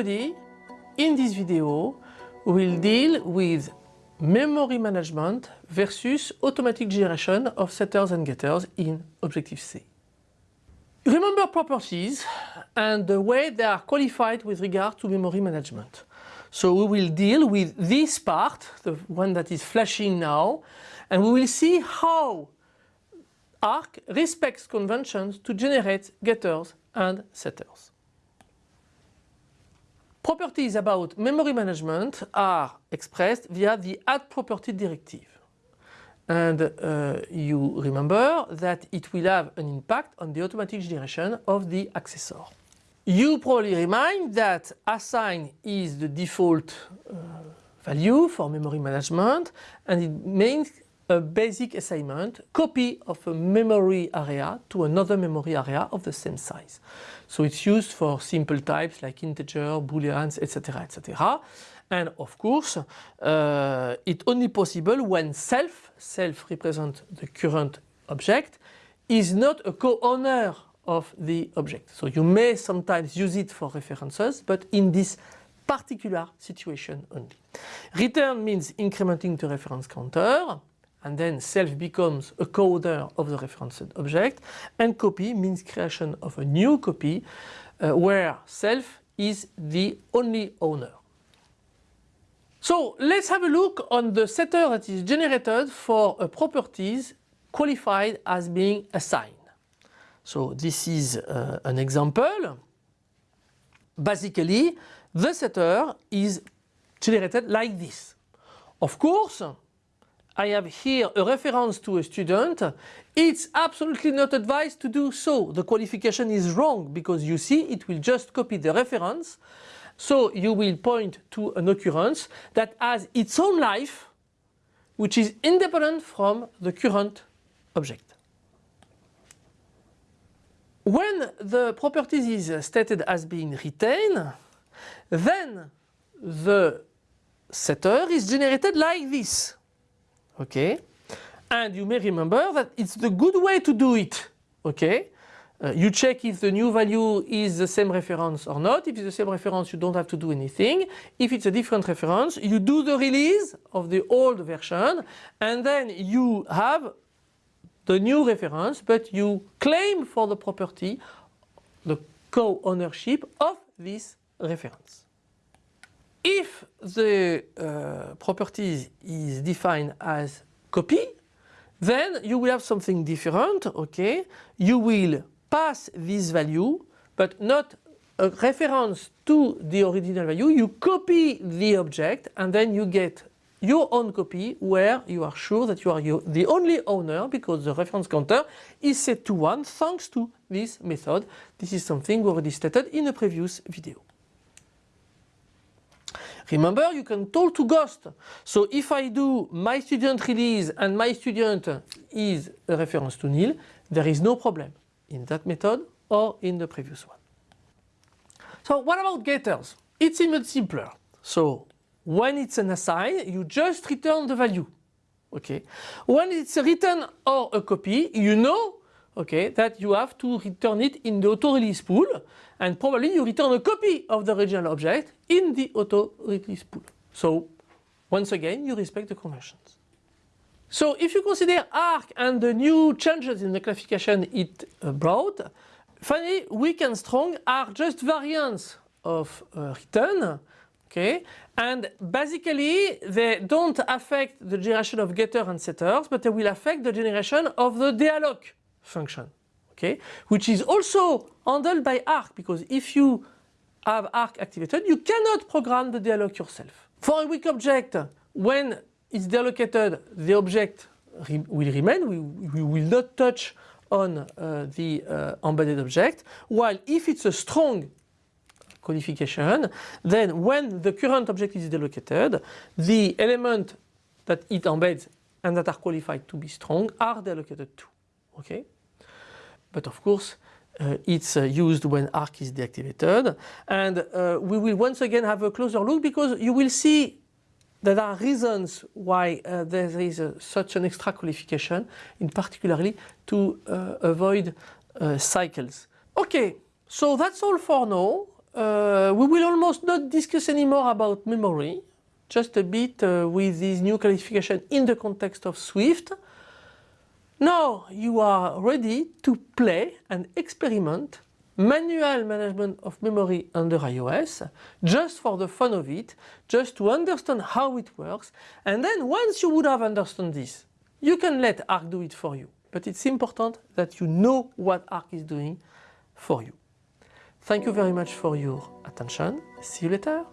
everybody, in this video we'll deal with memory management versus automatic generation of setters and getters in Objective-C. Remember properties and the way they are qualified with regard to memory management. So we will deal with this part, the one that is flashing now, and we will see how ARC respects conventions to generate getters and setters. Properties about memory management are expressed via the add property directive. And uh, you remember that it will have an impact on the automatic generation of the accessor. You probably remind that assign is the default uh, value for memory management and it means a basic assignment, copy of a memory area to another memory area of the same size. So it's used for simple types like integer, booleans, etc. etc. And of course, uh, it's only possible when self, self represents the current object, is not a co-owner of the object. So you may sometimes use it for references, but in this particular situation only. Retain means incrementing the reference counter and then self becomes a coder of the referenced object and copy means creation of a new copy uh, where self is the only owner. So let's have a look on the setter that is generated for a properties qualified as being assigned. So this is uh, an example. Basically the setter is generated like this. Of course I have here a reference to a student, it's absolutely not advised to do so. The qualification is wrong because you see it will just copy the reference. So you will point to an occurrence that has its own life which is independent from the current object. When the properties is stated as being retained, then the setter is generated like this okay? And you may remember that it's the good way to do it, okay? Uh, you check if the new value is the same reference or not. If it's the same reference, you don't have to do anything. If it's a different reference, you do the release of the old version and then you have the new reference, but you claim for the property the co-ownership of this reference. If the uh, property is defined as copy, then you will have something different, okay? You will pass this value, but not a reference to the original value. You copy the object and then you get your own copy where you are sure that you are the only owner because the reference counter is set to 1 thanks to this method. This is something we already stated in a previous video. Remember you can talk to Ghost. So if I do my student release and my student is a reference to nil, there is no problem in that method or in the previous one. So what about getters? It's even simpler. So when it's an assign, you just return the value. Okay. When it's a retain or a copy, you know okay, that you have to return it in the auto-release pool and probably you return a copy of the original object in the auto-release pool. So once again you respect the conventions. So if you consider ARC and the new changes in the classification it uh, brought, finally weak and strong are just variants of uh, retain okay and basically they don't affect the generation of getter and setters but they will affect the generation of the dealloc function, okay, which is also handled by ARC because if you have ARC activated, you cannot program the dealloc yourself. For a weak object, when it's deallocated, the object re will remain, we, we, will not touch on uh, the uh, embedded object, while if it's a strong qualification, then when the current object is deallocated, the element that it embeds and that are qualified to be strong are deallocated too okay? But of course, uh, it's uh, used when ARC is deactivated and uh, we will once again have a closer look because you will see that there are reasons why uh, there is such an extra qualification in particularly to uh, avoid uh, cycles. Okay, so that's all for now. uh, we will almost not discuss anymore about memory, just a bit uh, with this new qualification in the context of Swift. Now you are ready to play and experiment manual management of memory under iOS just for the fun of it, just to understand how it works and then once you would have understood this, you can let Arc do it for you. But it's important that you know what Arc is doing for you. Thank you very much for your attention. See you later.